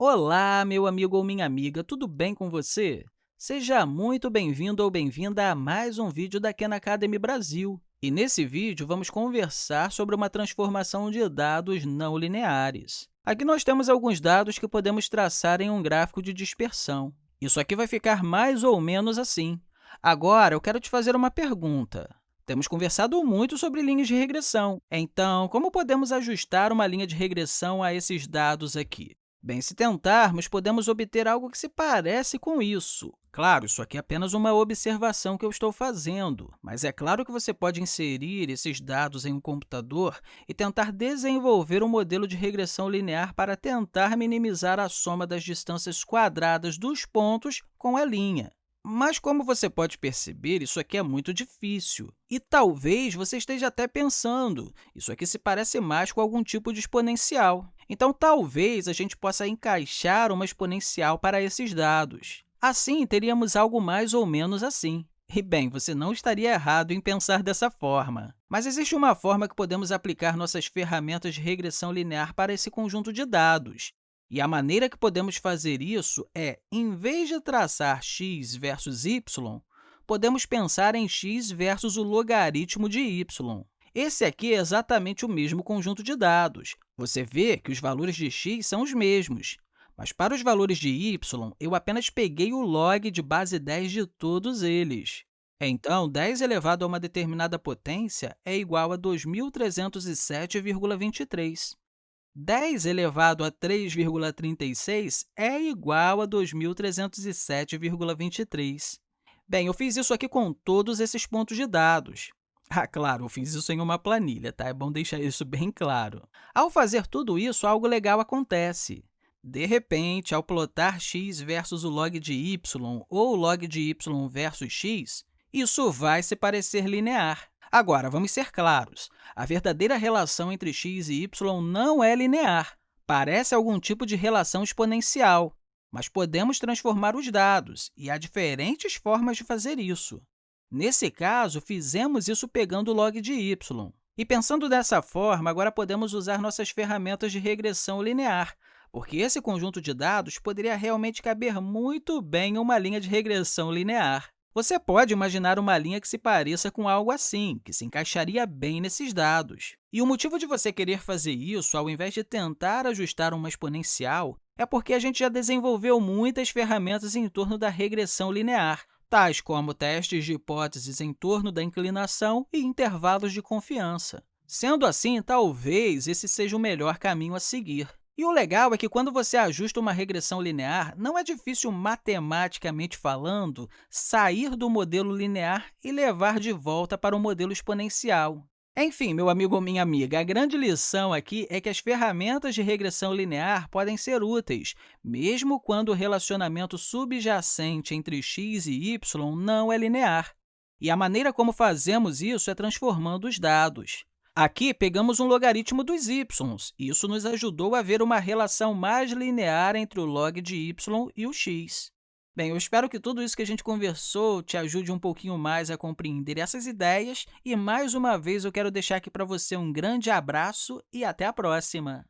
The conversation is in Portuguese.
Olá, meu amigo ou minha amiga, tudo bem com você? Seja muito bem-vindo ou bem-vinda a mais um vídeo da Khan Academy Brasil. E nesse vídeo, vamos conversar sobre uma transformação de dados não lineares. Aqui nós temos alguns dados que podemos traçar em um gráfico de dispersão. Isso aqui vai ficar mais ou menos assim. Agora, eu quero te fazer uma pergunta. Temos conversado muito sobre linhas de regressão. Então, como podemos ajustar uma linha de regressão a esses dados aqui? Bem, se tentarmos, podemos obter algo que se parece com isso. Claro, isso aqui é apenas uma observação que eu estou fazendo, mas é claro que você pode inserir esses dados em um computador e tentar desenvolver um modelo de regressão linear para tentar minimizar a soma das distâncias quadradas dos pontos com a linha. Mas, como você pode perceber, isso aqui é muito difícil. E talvez você esteja até pensando, isso aqui se parece mais com algum tipo de exponencial. Então, talvez a gente possa encaixar uma exponencial para esses dados. Assim, teríamos algo mais ou menos assim. E, bem, você não estaria errado em pensar dessa forma. Mas existe uma forma que podemos aplicar nossas ferramentas de regressão linear para esse conjunto de dados. E a maneira que podemos fazer isso é, em vez de traçar x versus y, podemos pensar em x versus o logaritmo de y. Esse aqui é exatamente o mesmo conjunto de dados. Você vê que os valores de x são os mesmos, mas para os valores de y, eu apenas peguei o log de base 10 de todos eles. Então, 10 elevado a uma determinada potência é igual a 2.307,23. 10 elevado a 3,36 é igual a 2.307,23. Bem, eu fiz isso aqui com todos esses pontos de dados. Ah, claro, eu fiz isso em uma planilha, tá? É bom deixar isso bem claro. Ao fazer tudo isso, algo legal acontece. De repente, ao plotar x versus o log de y ou o log de y versus x, isso vai se parecer linear. Agora, vamos ser claros, a verdadeira relação entre x e y não é linear. Parece algum tipo de relação exponencial, mas podemos transformar os dados, e há diferentes formas de fazer isso. Nesse caso, fizemos isso pegando o log de y. E pensando dessa forma, agora podemos usar nossas ferramentas de regressão linear, porque esse conjunto de dados poderia realmente caber muito bem em uma linha de regressão linear. Você pode imaginar uma linha que se pareça com algo assim, que se encaixaria bem nesses dados. E o motivo de você querer fazer isso, ao invés de tentar ajustar uma exponencial, é porque a gente já desenvolveu muitas ferramentas em torno da regressão linear, tais como testes de hipóteses em torno da inclinação e intervalos de confiança. Sendo assim, talvez esse seja o melhor caminho a seguir. E o legal é que, quando você ajusta uma regressão linear, não é difícil, matematicamente falando, sair do modelo linear e levar de volta para o modelo exponencial. Enfim, meu amigo ou minha amiga, a grande lição aqui é que as ferramentas de regressão linear podem ser úteis, mesmo quando o relacionamento subjacente entre x e y não é linear. E a maneira como fazemos isso é transformando os dados. Aqui, pegamos um logaritmo dos y. Isso nos ajudou a ver uma relação mais linear entre o log de y e o x. Bem, eu espero que tudo isso que a gente conversou te ajude um pouquinho mais a compreender essas ideias. E, mais uma vez, eu quero deixar aqui para você um grande abraço e até a próxima!